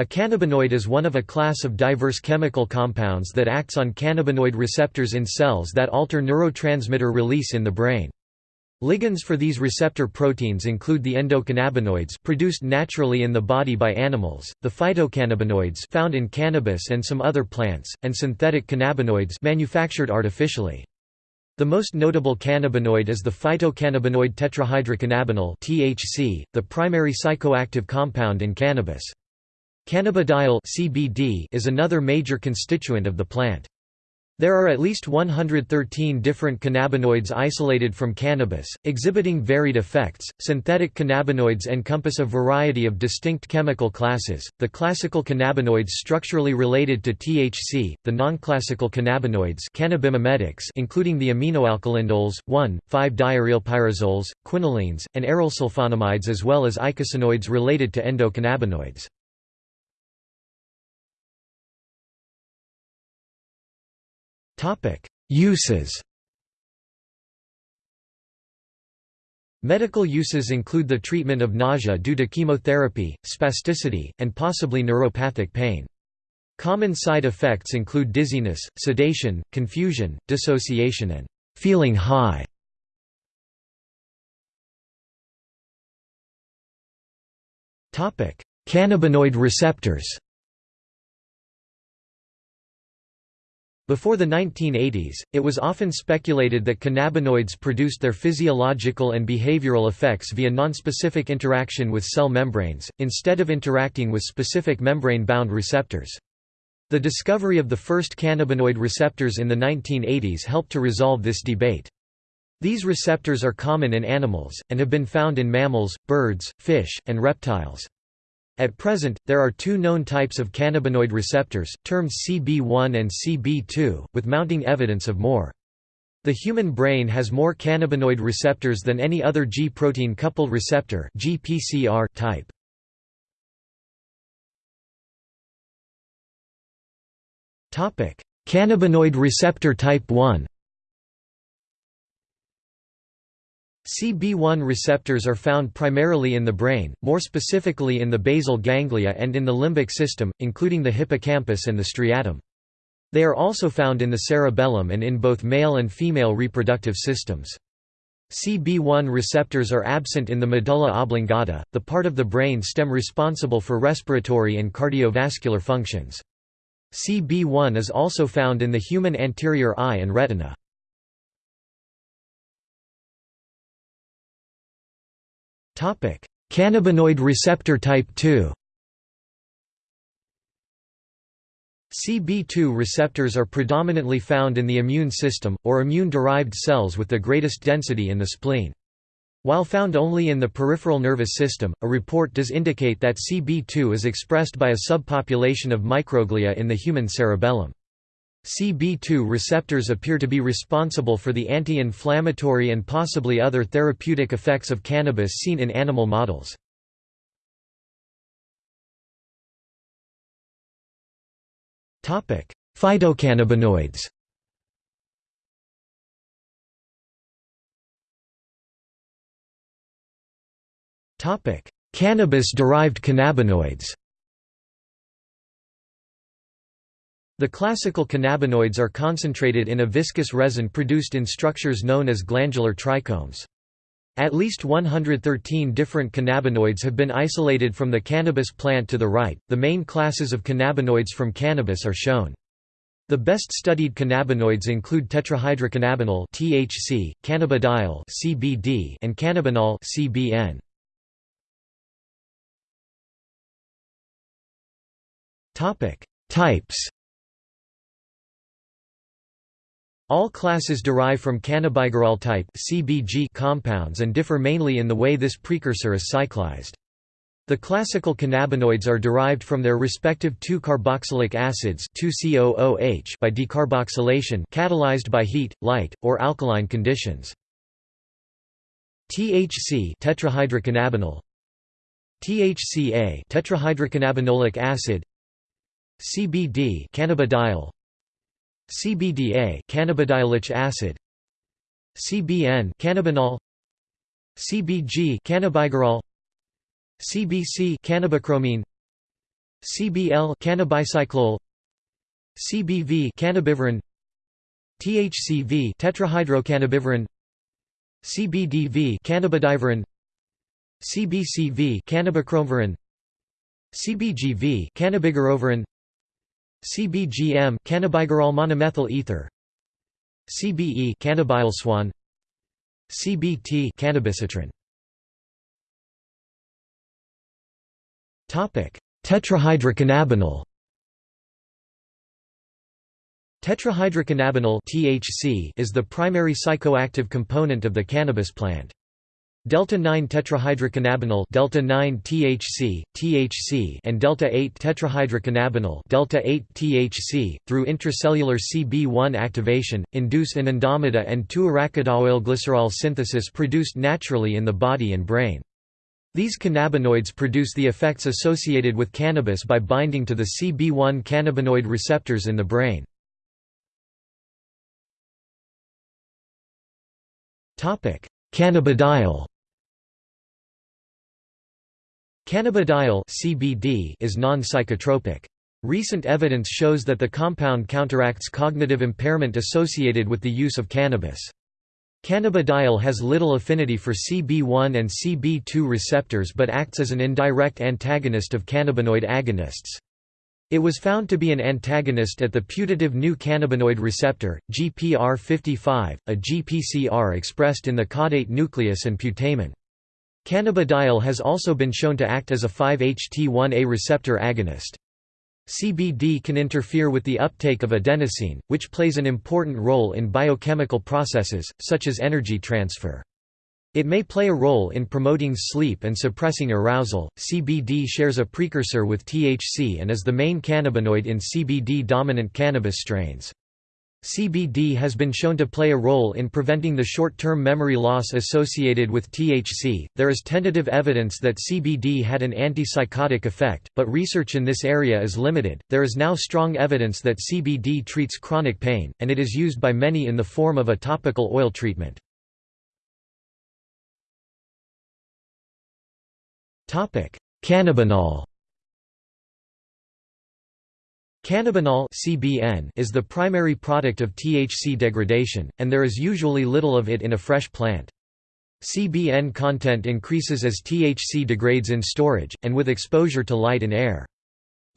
A cannabinoid is one of a class of diverse chemical compounds that acts on cannabinoid receptors in cells that alter neurotransmitter release in the brain. Ligands for these receptor proteins include the endocannabinoids produced naturally in the body by animals, the phytocannabinoids found in cannabis and some other plants, and synthetic cannabinoids manufactured artificially. The most notable cannabinoid is the phytocannabinoid tetrahydrocannabinol (THC), the primary psychoactive compound in cannabis. Cannabidiol (CBD) is another major constituent of the plant. There are at least 113 different cannabinoids isolated from cannabis, exhibiting varied effects. Synthetic cannabinoids encompass a variety of distinct chemical classes. The classical cannabinoids structurally related to THC, the non-classical cannabinoids cannabimimetics including the aminoalkylindols, 1,5-diarylpyrazoles, quinolines, and arylsulfonamides as well as eicosanoids related to endocannabinoids. Uses Medical uses include the treatment of nausea due to chemotherapy, spasticity, and possibly neuropathic pain. Common side effects include dizziness, sedation, confusion, dissociation and feeling high. Cannabinoid receptors Before the 1980s, it was often speculated that cannabinoids produced their physiological and behavioral effects via nonspecific interaction with cell membranes, instead of interacting with specific membrane-bound receptors. The discovery of the first cannabinoid receptors in the 1980s helped to resolve this debate. These receptors are common in animals, and have been found in mammals, birds, fish, and reptiles. At present, there are two known types of cannabinoid receptors, termed CB1 and CB2, with mounting evidence of more. The human brain has more cannabinoid receptors than any other G-protein coupled receptor GPCR type. Cannabinoid receptor type 1 CB1 receptors are found primarily in the brain, more specifically in the basal ganglia and in the limbic system, including the hippocampus and the striatum. They are also found in the cerebellum and in both male and female reproductive systems. CB1 receptors are absent in the medulla oblongata, the part of the brain stem responsible for respiratory and cardiovascular functions. CB1 is also found in the human anterior eye and retina. Cannabinoid receptor type 2 CB2 receptors are predominantly found in the immune system, or immune-derived cells with the greatest density in the spleen. While found only in the peripheral nervous system, a report does indicate that CB2 is expressed by a subpopulation of microglia in the human cerebellum. CB2 receptors appear to be responsible for the anti-inflammatory and possibly other therapeutic effects of cannabis seen in animal models. Phytocannabinoids Cannabis-derived cannabinoids The classical cannabinoids are concentrated in a viscous resin produced in structures known as glandular trichomes. At least 113 different cannabinoids have been isolated from the cannabis plant to the right. The main classes of cannabinoids from cannabis are shown. The best studied cannabinoids include tetrahydrocannabinol (THC), cannabidiol (CBD), and cannabinol (CBN). Topic: Types All classes derive from cannabigerol type (CBG) compounds and differ mainly in the way this precursor is cyclized. The classical cannabinoids are derived from their respective 2-carboxylic acids 2COOH by decarboxylation catalyzed by heat, light, or alkaline conditions. THC tetrahydrocannabinol THCA tetrahydrocannabinolic acid CBD cannabidiol CBDA cannabidiolic acid. CBN cannabinol. CBG cannabigerol. CBC cannabichromene CBL cannabicyclol. CBV cannabivarin. THCV tetrahydrocannabivarin CBDV cannabidivarin. CBCV cannabichromevarin CBGV cannabigerovarin CBGM cannabigerol monomethyl ether. CBE cannabielsoin CBT cannabicitran Topic. Tetrahydrocannabinol. Tetrahydrocannabinol (THC) is the primary psychoactive component of the cannabis plant. Delta-9 tetrahydrocannabinol delta-9 THC, THC and delta-8 tetrahydrocannabinol delta-8 THC through intracellular CB1 activation induce anandamida and 2-arachidoylglycerol synthesis produced naturally in the body and brain. These cannabinoids produce the effects associated with cannabis by binding to the CB1 cannabinoid receptors in the brain. Cannabidiol Cannabidiol CBD is non-psychotropic. Recent evidence shows that the compound counteracts cognitive impairment associated with the use of cannabis. Cannabidiol has little affinity for CB1 and CB2 receptors but acts as an indirect antagonist of cannabinoid agonists. It was found to be an antagonist at the putative new cannabinoid receptor, GPR55, a GPCR expressed in the caudate nucleus and putamen. Cannabidiol has also been shown to act as a 5-HT1A receptor agonist. CBD can interfere with the uptake of adenosine, which plays an important role in biochemical processes, such as energy transfer. It may play a role in promoting sleep and suppressing arousal. CBD shares a precursor with THC and is the main cannabinoid in CBD dominant cannabis strains. CBD has been shown to play a role in preventing the short term memory loss associated with THC. There is tentative evidence that CBD had an antipsychotic effect, but research in this area is limited. There is now strong evidence that CBD treats chronic pain, and it is used by many in the form of a topical oil treatment. Cannabinol Cannabinol (CBN) is the primary product of THC degradation, and there is usually little of it in a fresh plant. CBN content increases as THC degrades in storage, and with exposure to light and air.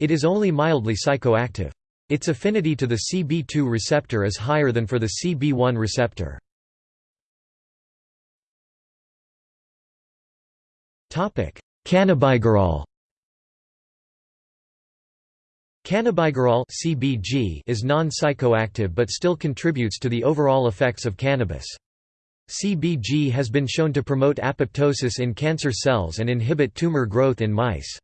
It is only mildly psychoactive. Its affinity to the CB2 receptor is higher than for the CB1 receptor. Cannabigerol Cannabigerol (CBG) is non-psychoactive but still contributes to the overall effects of cannabis. CBG has been shown to promote apoptosis in cancer cells and inhibit tumor growth in mice.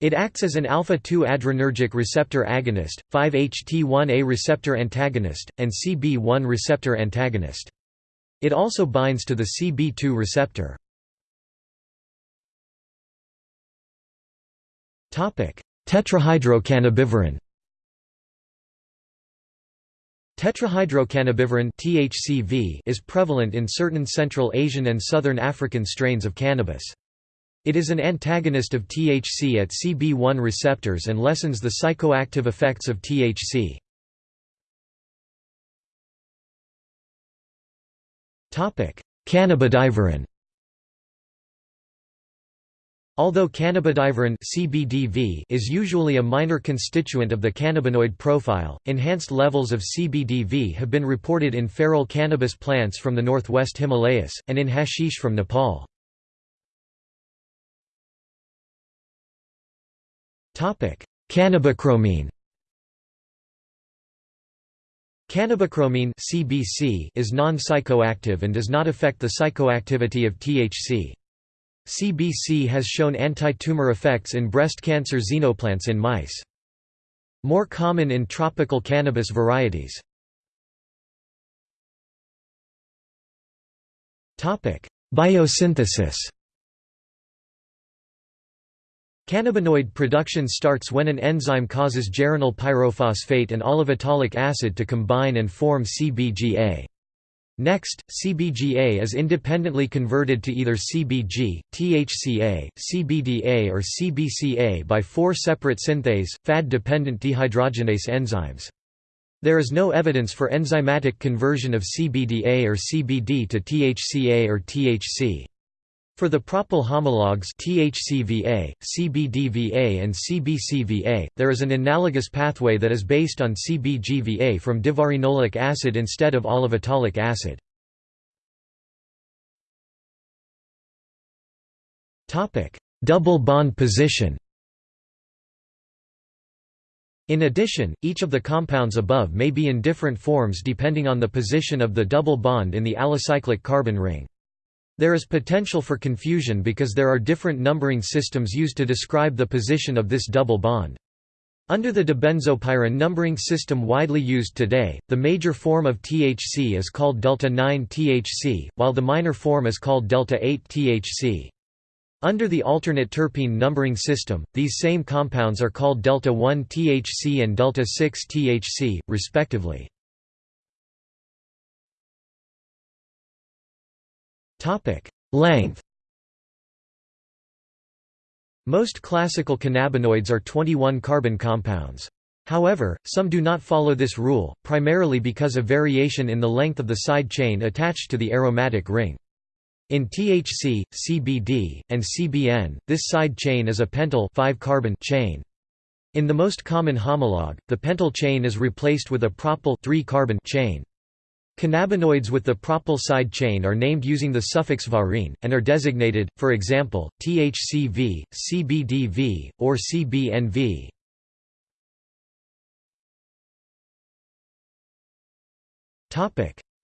It acts as an alpha-2 adrenergic receptor agonist, 5-HT1A receptor antagonist, and CB1 receptor antagonist. It also binds to the CB2 receptor. Tetrahydrocannabivarin Tetrahydrocannabivarin (THCV) is prevalent in certain Central Asian and Southern African strains of cannabis. It is an antagonist of THC at CB1 receptors and lessens the psychoactive effects of THC. Cannabidivarin Although cannabidivarin (CBDV) is usually a minor constituent of the cannabinoid profile, enhanced levels of CBDV have been reported in feral cannabis plants from the northwest Himalayas, and in hashish from Nepal. Cannabichromene (CBC) is non-psychoactive and does not affect the psychoactivity of THC. CBC has shown anti-tumor effects in breast cancer xenoplants in mice. More common in tropical cannabis varieties. Biosynthesis Cannabinoid production starts when an enzyme causes geranyl pyrophosphate and olivetolic acid to combine and form CBGA. Next, CBGA is independently converted to either CBG, THCA, CBDA or CBCA by four separate synthase, FAD-dependent dehydrogenase enzymes. There is no evidence for enzymatic conversion of CBDA or CBD to THCA or THC. For the propyl homologs THCVA, CBDVA and CBCVA, there is an analogous pathway that is based on CBGVA from divarinolic acid instead of olivetolic acid. Double bond position In addition, each of the compounds above may be in different forms depending on the position of the double bond in the alicyclic carbon ring. There is potential for confusion because there are different numbering systems used to describe the position of this double bond. Under the dibenzopyran numbering system widely used today, the major form of THC is called delta 9 THC, while the minor form is called delta 8 THC. Under the alternate terpene numbering system, these same compounds are called delta 1 THC and delta 6 THC, respectively. Length Most classical cannabinoids are 21 carbon compounds. However, some do not follow this rule, primarily because of variation in the length of the side chain attached to the aromatic ring. In THC, CBD, and CBN, this side chain is a pentyl 5 carbon chain. In the most common homologue, the pentyl chain is replaced with a propyl 3 carbon chain. Cannabinoids with the propyl side chain are named using the suffix varine, and are designated, for example, THCV, CBDV, or CBNV.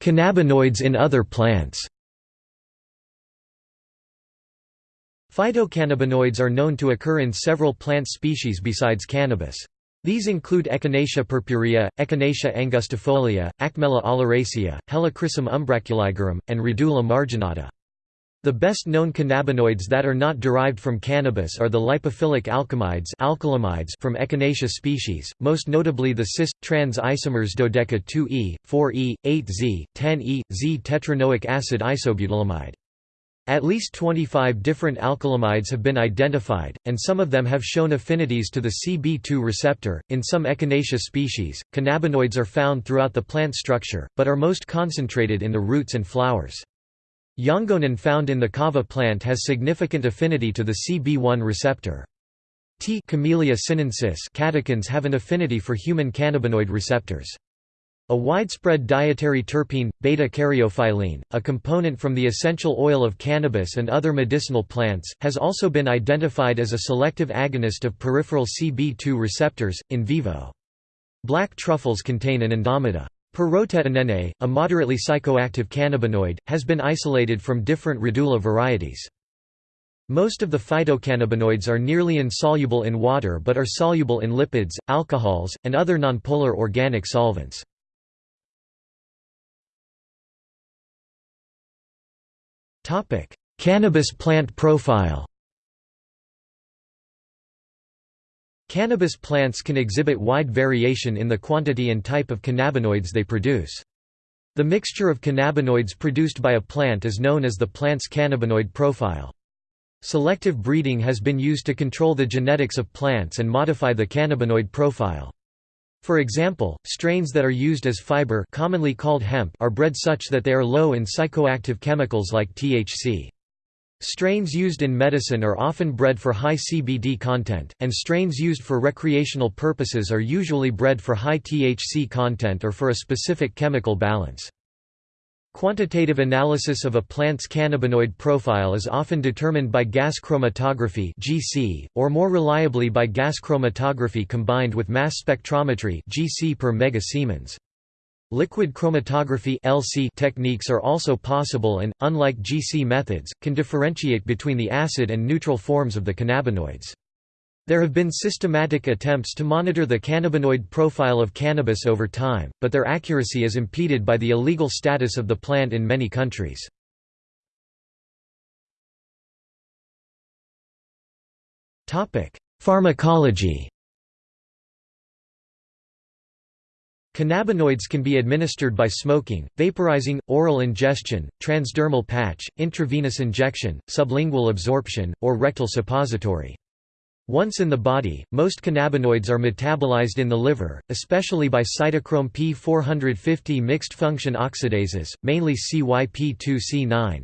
Cannabinoids in other plants Phytocannabinoids are known to occur in several plant species besides cannabis. These include Echinacea purpurea, Echinacea angustifolia, Acmella oleracea, Helichrysum umbraculigerum, and Radula marginata. The best known cannabinoids that are not derived from cannabis are the lipophilic alkamides alkylamides from Echinacea species, most notably the cis-trans isomers dodeca 2E, 4E, 8Z, 10E, Z tetraenoic acid isobutylamide. At least 25 different alkylamides have been identified, and some of them have shown affinities to the CB2 receptor. In some Echinacea species, cannabinoids are found throughout the plant structure, but are most concentrated in the roots and flowers. Yangonin found in the kava plant has significant affinity to the CB1 receptor. Tea. Camellia sinensis catechins have an affinity for human cannabinoid receptors. A widespread dietary terpene, beta-caryophyllene, a component from the essential oil of cannabis and other medicinal plants, has also been identified as a selective agonist of peripheral CB2 receptors, in vivo. Black truffles contain an anandamide. Perrottetinene, a moderately psychoactive cannabinoid, has been isolated from different radula varieties. Most of the phytocannabinoids are nearly insoluble in water but are soluble in lipids, alcohols, and other nonpolar organic solvents. Cannabis plant profile Cannabis plants can exhibit wide variation in the quantity and type of cannabinoids they produce. The mixture of cannabinoids produced by a plant is known as the plant's cannabinoid profile. Selective breeding has been used to control the genetics of plants and modify the cannabinoid profile. For example, strains that are used as fiber commonly called hemp are bred such that they are low in psychoactive chemicals like THC. Strains used in medicine are often bred for high CBD content, and strains used for recreational purposes are usually bred for high THC content or for a specific chemical balance. Quantitative analysis of a plant's cannabinoid profile is often determined by gas chromatography (GC), or more reliably by gas chromatography combined with mass spectrometry (GC per megasiemens). Liquid chromatography (LC) techniques are also possible and, unlike GC methods, can differentiate between the acid and neutral forms of the cannabinoids. There have been systematic attempts to monitor the cannabinoid profile of cannabis over time, but their accuracy is impeded by the illegal status of the plant in many countries. Pharmacology Cannabinoids can be administered by smoking, vaporizing, oral ingestion, transdermal patch, intravenous injection, sublingual absorption, or rectal suppository. Once in the body, most cannabinoids are metabolized in the liver, especially by cytochrome P450 mixed-function oxidases, mainly CYP2C9.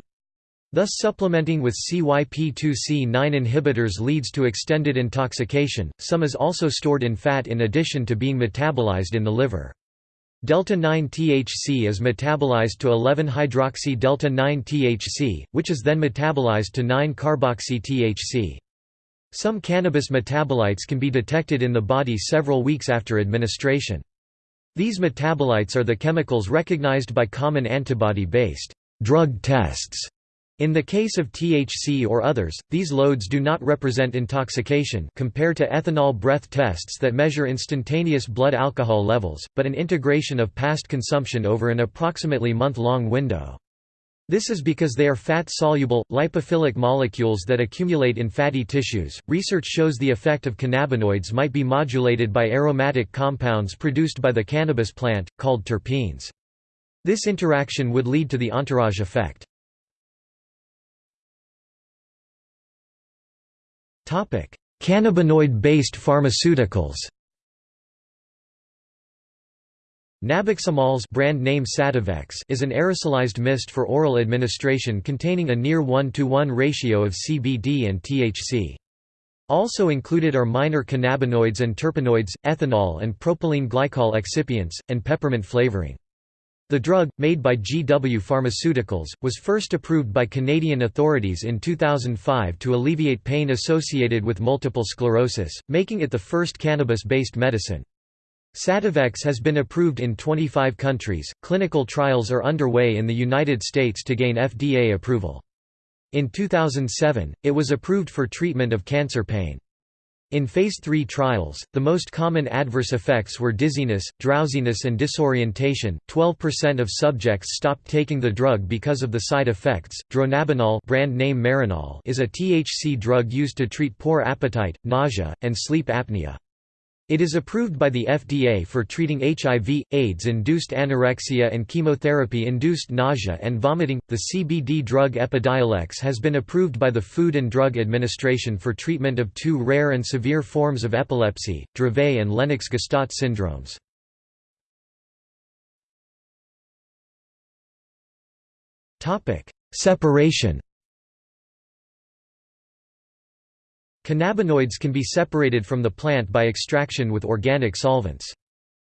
Thus supplementing with CYP2C9 inhibitors leads to extended intoxication, some is also stored in fat in addition to being metabolized in the liver. Delta-9 THC is metabolized to 11-hydroxy delta-9 THC, which is then metabolized to 9-carboxy THC. Some cannabis metabolites can be detected in the body several weeks after administration. These metabolites are the chemicals recognized by common antibody-based drug tests in the case of THC or others, these loads do not represent intoxication compared to ethanol breath tests that measure instantaneous blood alcohol levels, but an integration of past consumption over an approximately month-long window. This is because they are fat-soluble, lipophilic molecules that accumulate in fatty tissues. Research shows the effect of cannabinoids might be modulated by aromatic compounds produced by the cannabis plant, called terpenes. This interaction would lead to the entourage effect. Cannabinoid-based pharmaceuticals Nabiximols brand name Sativex is an aerosolized mist for oral administration containing a near 1 to 1 ratio of CBD and THC. Also included are minor cannabinoids and terpenoids, ethanol and propylene glycol excipients, and peppermint flavoring. The drug, made by GW Pharmaceuticals, was first approved by Canadian authorities in 2005 to alleviate pain associated with multiple sclerosis, making it the first cannabis-based medicine. Sativex has been approved in 25 countries. Clinical trials are underway in the United States to gain FDA approval. In 2007, it was approved for treatment of cancer pain. In Phase 3 trials, the most common adverse effects were dizziness, drowsiness and disorientation. 12% of subjects stopped taking the drug because of the side effects. Dronabinol, brand name Marinol, is a THC drug used to treat poor appetite, nausea, and sleep apnea. It is approved by the FDA for treating HIV, AIDS-induced anorexia and chemotherapy-induced nausea and vomiting. The CBD drug Epidiolex has been approved by the Food and Drug Administration for treatment of two rare and severe forms of epilepsy, Dravet and Lennox-Gastaut syndromes. Topic: Separation Cannabinoids can be separated from the plant by extraction with organic solvents.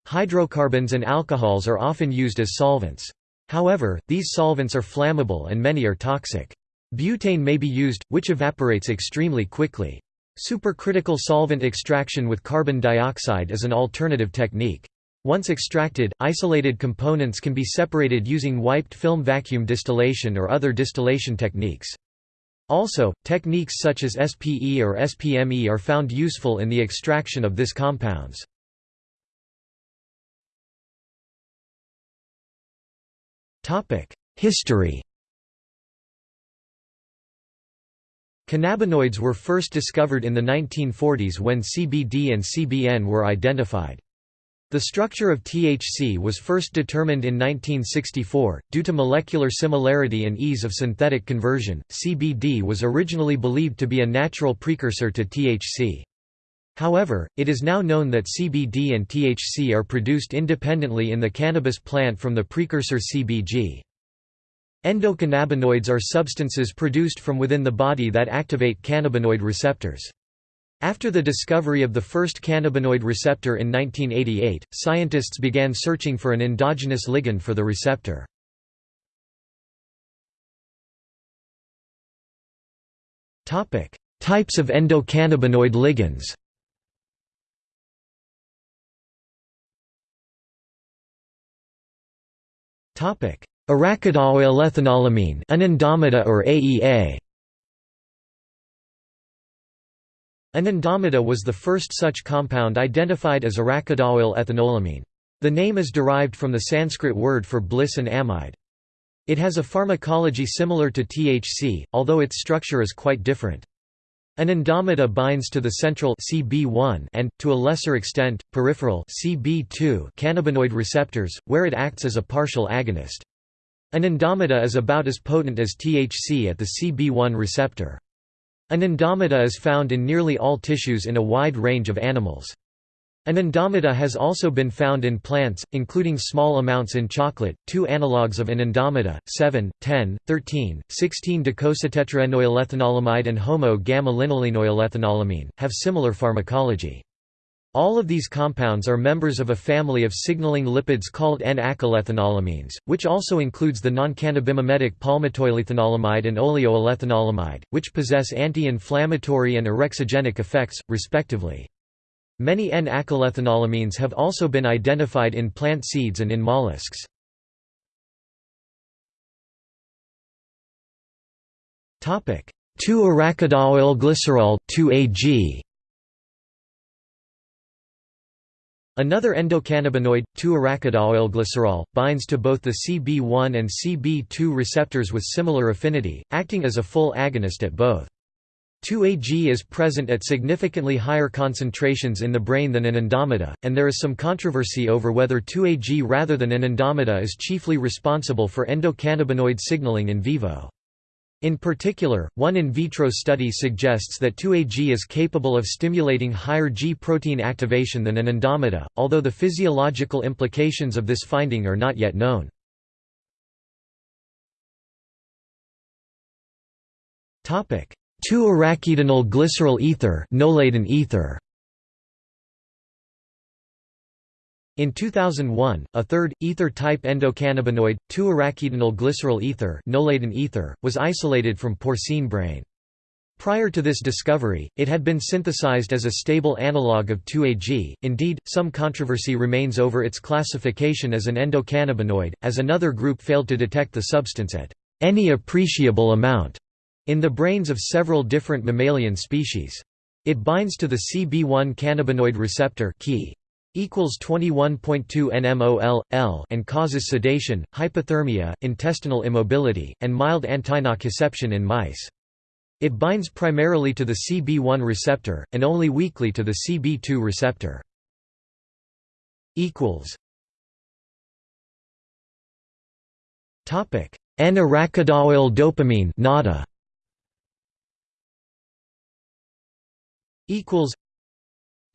Hydrocarbons and alcohols are often used as solvents. However, these solvents are flammable and many are toxic. Butane may be used, which evaporates extremely quickly. Supercritical solvent extraction with carbon dioxide is an alternative technique. Once extracted, isolated components can be separated using wiped film vacuum distillation or other distillation techniques. Also, techniques such as SPE or SPME are found useful in the extraction of this compounds. History Cannabinoids were first discovered in the 1940s when CBD and CBN were identified. The structure of THC was first determined in 1964. Due to molecular similarity and ease of synthetic conversion, CBD was originally believed to be a natural precursor to THC. However, it is now known that CBD and THC are produced independently in the cannabis plant from the precursor CBG. Endocannabinoids are substances produced from within the body that activate cannabinoid receptors. After the discovery of the first cannabinoid receptor in 1988, scientists began searching for an endogenous ligand for the receptor. Types of endocannabinoid ligands Arachidoylethanolamine anandamida or AEA Anandamida was the first such compound identified as arachidoyl ethanolamine. The name is derived from the Sanskrit word for bliss and amide. It has a pharmacology similar to THC, although its structure is quite different. Anandamida binds to the central CB1 and, to a lesser extent, peripheral CB2 cannabinoid receptors, where it acts as a partial agonist. Anandamida is about as potent as THC at the CB1 receptor. Anandamida is found in nearly all tissues in a wide range of animals. Anandamida has also been found in plants, including small amounts in chocolate. Two analogues of anandamida, 7, 10, 13, 16 docosahexatetraenoylethanolalamide and homo gamma linolenoylethanolalamine, have similar pharmacology. All of these compounds are members of a family of signaling lipids called N-acylethanolamines, which also includes the non-cannabimimetic palmitoylethanolamide and oleoylethanolamide, which possess anti-inflammatory and orexigenic effects, respectively. Many N-acylethanolamines have also been identified in plant seeds and in mollusks. Topic: 2-arachidoyl-glycerol 2-AG Another endocannabinoid, 2-arachidoyl-glycerol, binds to both the CB1 and CB2 receptors with similar affinity, acting as a full agonist at both. 2-AG is present at significantly higher concentrations in the brain than anandamida, and there is some controversy over whether 2-AG rather than anandamida is chiefly responsible for endocannabinoid signaling in vivo. In particular, one in vitro study suggests that 2-AG is capable of stimulating higher G protein activation than an anandamida, although the physiological implications of this finding are not yet known. Topic: 2-arachidinyl glycerol ether, ether. In 2001, a third, ether-type endocannabinoid, 2-arachidinyl glycerol ether, ether was isolated from porcine brain. Prior to this discovery, it had been synthesized as a stable analog of 2-AG, indeed, some controversy remains over its classification as an endocannabinoid, as another group failed to detect the substance at any appreciable amount in the brains of several different mammalian species. It binds to the CB1 cannabinoid receptor Ki equals 21.2 nmol L and causes sedation, hypothermia, intestinal immobility, and mild antinociception in mice. It binds primarily to the CB1 receptor, and only weakly to the CB2 receptor. N-arachidoyl dopamine NADA equals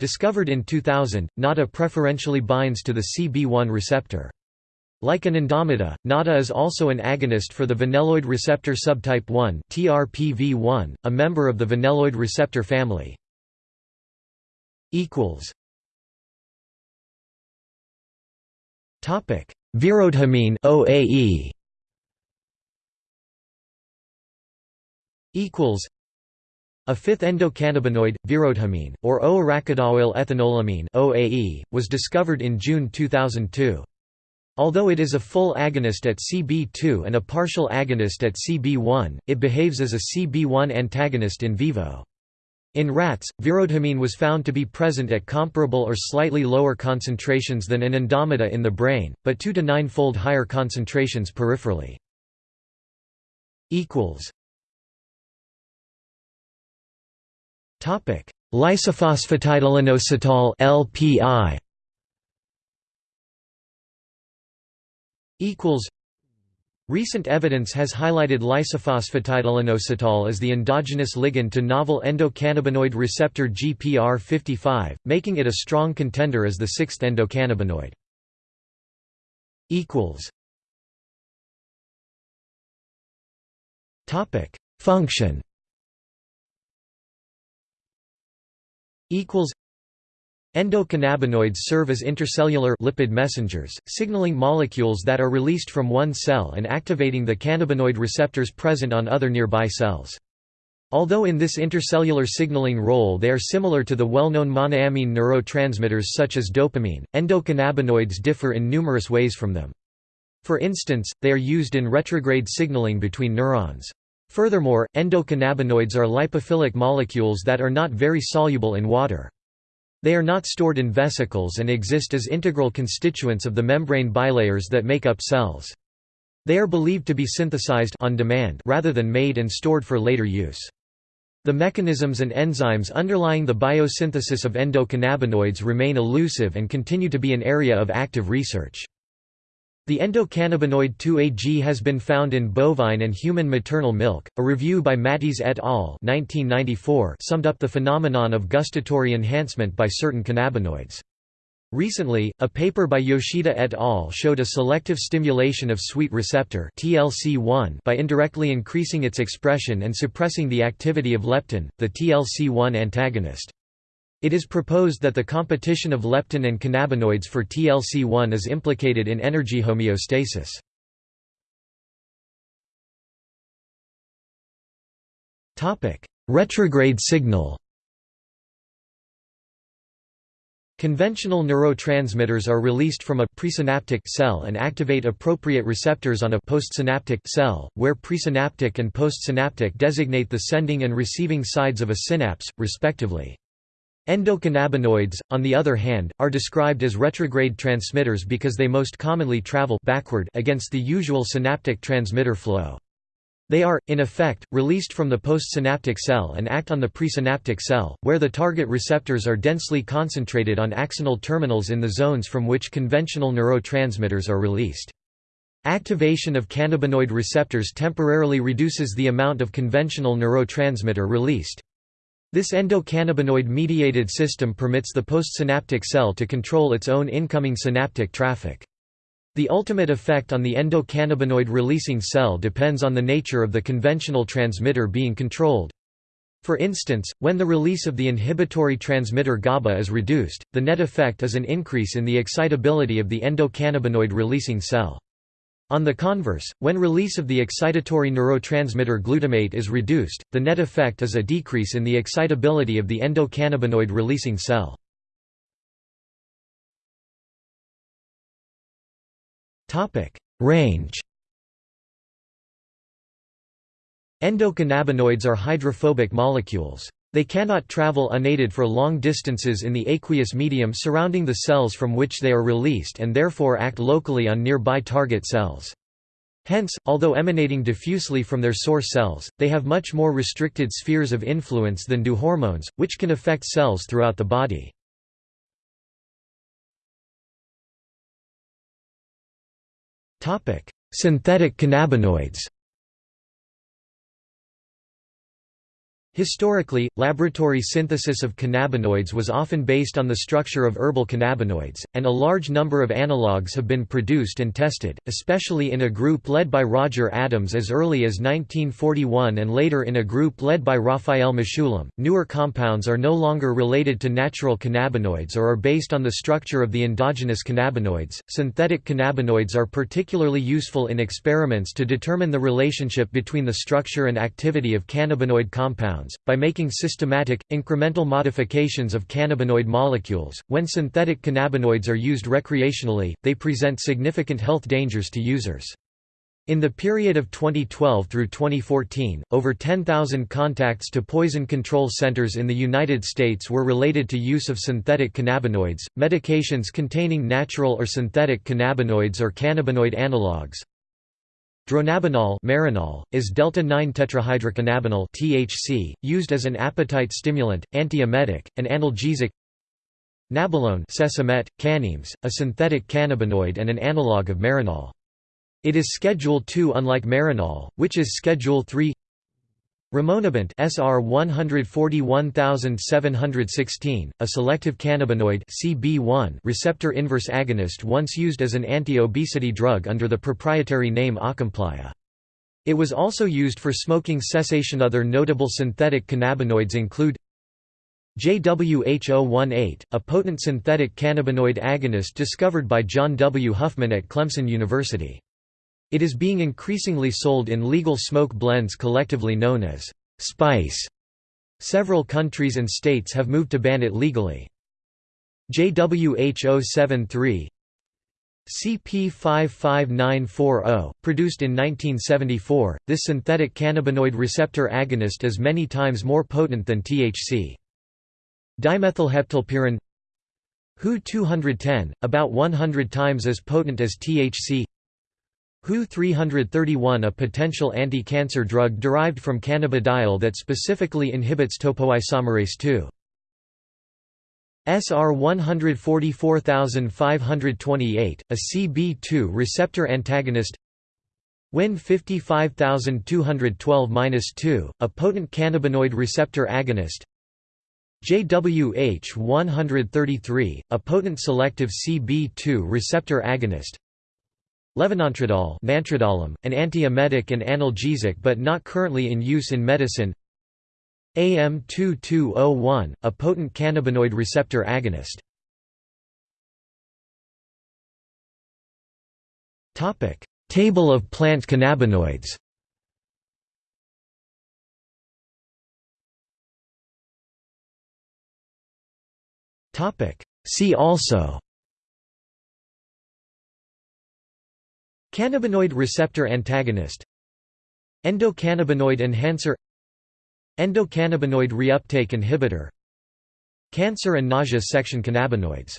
Discovered in 2000, NADA preferentially binds to the CB1 receptor. Like anandamida, NADA is also an agonist for the vanilloid receptor subtype 1 TRPV1, a member of the vanilloid receptor family. Topic: Virodhamine OAE equals a fifth endocannabinoid, virodhamine, or O-arachidoyl ethanolamine (OAE), was discovered in June 2002. Although it is a full agonist at CB2 and a partial agonist at CB1, it behaves as a CB1 antagonist in vivo. In rats, virodhamine was found to be present at comparable or slightly lower concentrations than an anandamida in the brain, but 2 to 9-fold higher concentrations peripherally. Topic: Lysophosphatidylinositol (LPI). Equals. Recent evidence has highlighted lysophosphatidylinositol as the endogenous ligand to novel endocannabinoid receptor GPR55, making it a strong contender as the sixth endocannabinoid. Function equals Endocannabinoids serve as intercellular lipid messengers, signaling molecules that are released from one cell and activating the cannabinoid receptors present on other nearby cells. Although in this intercellular signaling role they are similar to the well-known monoamine neurotransmitters such as dopamine, endocannabinoids differ in numerous ways from them. For instance, they are used in retrograde signaling between neurons. Furthermore, endocannabinoids are lipophilic molecules that are not very soluble in water. They are not stored in vesicles and exist as integral constituents of the membrane bilayers that make up cells. They are believed to be synthesized on demand rather than made and stored for later use. The mechanisms and enzymes underlying the biosynthesis of endocannabinoids remain elusive and continue to be an area of active research. The endocannabinoid 2-AG has been found in bovine and human maternal milk. A review by Mattes et al. 1994 summed up the phenomenon of gustatory enhancement by certain cannabinoids. Recently, a paper by Yoshida et al. showed a selective stimulation of sweet receptor TLC1 by indirectly increasing its expression and suppressing the activity of leptin, the TLC1 antagonist. It is proposed that the competition of leptin and cannabinoids for TLC1 is implicated in energy homeostasis. Retrograde signal Conventional neurotransmitters are released from a presynaptic cell and activate appropriate receptors on a postsynaptic cell, where presynaptic and postsynaptic designate the sending and receiving sides of a synapse, respectively. Endocannabinoids, on the other hand, are described as retrograde transmitters because they most commonly travel backward against the usual synaptic transmitter flow. They are, in effect, released from the postsynaptic cell and act on the presynaptic cell, where the target receptors are densely concentrated on axonal terminals in the zones from which conventional neurotransmitters are released. Activation of cannabinoid receptors temporarily reduces the amount of conventional neurotransmitter released. This endocannabinoid-mediated system permits the postsynaptic cell to control its own incoming synaptic traffic. The ultimate effect on the endocannabinoid-releasing cell depends on the nature of the conventional transmitter being controlled. For instance, when the release of the inhibitory transmitter GABA is reduced, the net effect is an increase in the excitability of the endocannabinoid-releasing cell. On the converse, when release of the excitatory neurotransmitter glutamate is reduced, the net effect is a decrease in the excitability of the endocannabinoid-releasing cell. Range Endocannabinoids are hydrophobic molecules. They cannot travel unaided for long distances in the aqueous medium surrounding the cells from which they are released and therefore act locally on nearby target cells. Hence, although emanating diffusely from their source cells, they have much more restricted spheres of influence than do hormones, which can affect cells throughout the body. Synthetic cannabinoids Historically, laboratory synthesis of cannabinoids was often based on the structure of herbal cannabinoids, and a large number of analogues have been produced and tested, especially in a group led by Roger Adams as early as 1941 and later in a group led by Raphael Mechoulam. Newer compounds are no longer related to natural cannabinoids or are based on the structure of the endogenous cannabinoids. Synthetic cannabinoids are particularly useful in experiments to determine the relationship between the structure and activity of cannabinoid compounds compounds, by making systematic, incremental modifications of cannabinoid molecules. When synthetic cannabinoids are used recreationally, they present significant health dangers to users. In the period of 2012 through 2014, over 10,000 contacts to poison control centers in the United States were related to use of synthetic cannabinoids, medications containing natural or synthetic cannabinoids or cannabinoid analogues, Dronabinol Marinol, is delta-9-tetrahydrocannabinol (THC), used as an appetite stimulant, antiemetic, and analgesic. Nabilone Cesamet, cannimes, a synthetic cannabinoid and an analog of marinol. It is Schedule II, unlike marinol, which is Schedule III. Rimonabant SR 141716, a selective cannabinoid CB1 receptor inverse agonist once used as an anti-obesity drug under the proprietary name Acomplia. It was also used for smoking cessation Other notable synthetic cannabinoids include JWH018, a potent synthetic cannabinoid agonist discovered by John W. Huffman at Clemson University. It is being increasingly sold in legal smoke blends collectively known as spice. Several countries and states have moved to ban it legally. JWH073 CP55940, produced in 1974, this synthetic cannabinoid receptor agonist is many times more potent than THC. Dimethylheptylpyran HU 210, about 100 times as potent as THC HU 331 a potential anti-cancer drug derived from cannabidiol that specifically inhibits topoisomerase II. SR 144528, a CB2 receptor antagonist. WIN 55212-2, a potent cannabinoid receptor agonist. JWH 133, a potent selective CB2 receptor agonist Levonantradol Nantrodolum, an antiemetic and analgesic but not currently in use in medicine AM2201, a potent cannabinoid receptor agonist. Table of plant cannabinoids. See also Cannabinoid receptor antagonist. Endocannabinoid enhancer. Endocannabinoid reuptake inhibitor. Cancer and nausea section cannabinoids